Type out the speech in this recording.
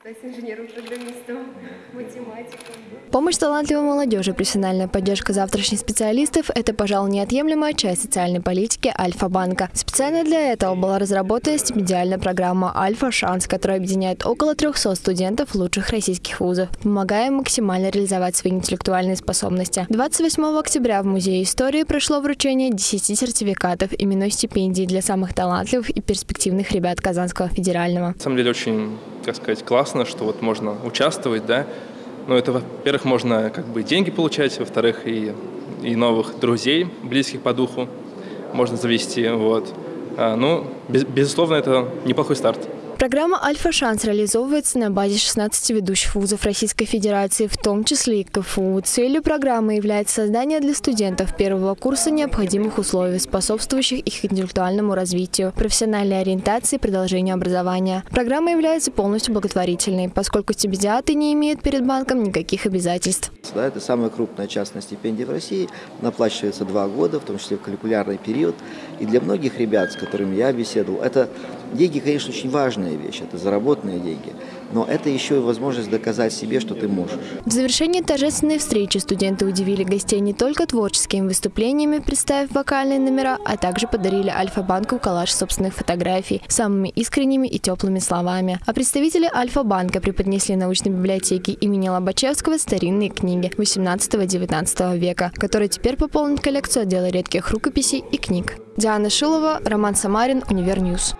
стать инженером-программистом, математиком. Помощь талантливой молодежи, профессиональная поддержка завтрашних специалистов – это, пожалуй, неотъемлемая часть социальной политики Альфа-банка. Специально для этого была разработана стипендиальная программа «Альфа-шанс», которая объединяет около 300 студентов лучших российских вузов, помогая им максимально реализовать свои интеллектуальные способности. 28 октября в Музее истории прошло вручение 10 сертификатов именной стипендии для самых талантливых и перспективных ребят Казанского федерального. На самом деле очень, как сказать, классно, что вот можно участвовать, да. Ну, это, во-первых, можно как бы деньги получать, во-вторых, и, и новых друзей, близких по духу можно завести, вот. А, ну, без, безусловно, это неплохой старт. Программа «Альфа-шанс» реализовывается на базе 16 ведущих вузов Российской Федерации, в том числе и КФУ. Целью программы является создание для студентов первого курса необходимых условий, способствующих их интеллектуальному развитию, профессиональной ориентации и продолжению образования. Программа является полностью благотворительной, поскольку стипендиаты не имеют перед банком никаких обязательств. Да, это самая крупная частная стипендия в России, она выплачивается два года, в том числе в каникулярный период. И для многих ребят, с которыми я беседовал, это деньги, конечно, очень важная вещь, это заработанные деньги, но это еще и возможность доказать себе, что ты можешь. В завершении торжественной встречи студенты удивили гостей не только творческими выступлениями, представив вокальные номера, а также подарили Альфа-банку коллаж собственных фотографий самыми искренними и теплыми словами. А представители Альфа-банка преподнесли научной библиотеке имени Лобачевского старинные книги 18-19 века, которые теперь пополнят коллекцию отдела редких рукописей и книг. Диана Шилова, Роман Самарин, Универньюз.